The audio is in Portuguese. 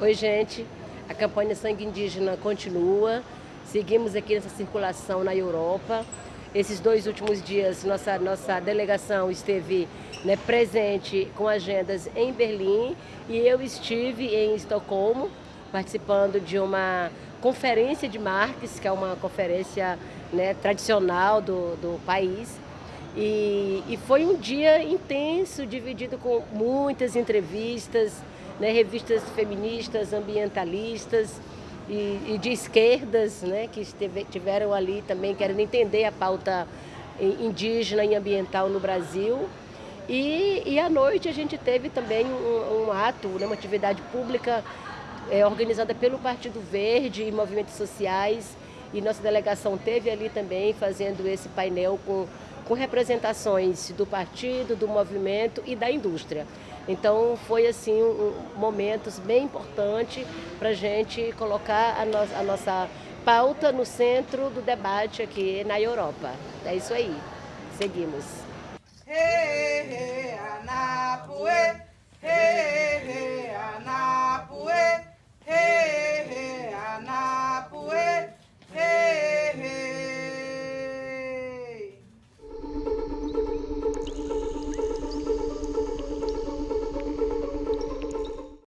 Oi, gente. A campanha Sangue Indígena continua. Seguimos aqui nessa circulação na Europa. Esses dois últimos dias, nossa, nossa delegação esteve né, presente com agendas em Berlim e eu estive em Estocolmo, participando de uma conferência de Marques, que é uma conferência né, tradicional do, do país. E, e, foi um dia intenso, dividido com muitas entrevistas, né, revistas feministas, ambientalistas e, e de esquerdas, né, que esteve, tiveram ali também querendo entender a pauta indígena e ambiental no Brasil. E, e à noite a gente teve também um, um ato, né, uma atividade pública é, organizada pelo Partido Verde e movimentos sociais. E nossa delegação teve ali também fazendo esse painel com, com representações do partido, do movimento e da indústria. Então foi assim um, momentos bem importantes para a gente colocar a, no, a nossa pauta no centro do debate aqui na Europa. É isso aí. Seguimos.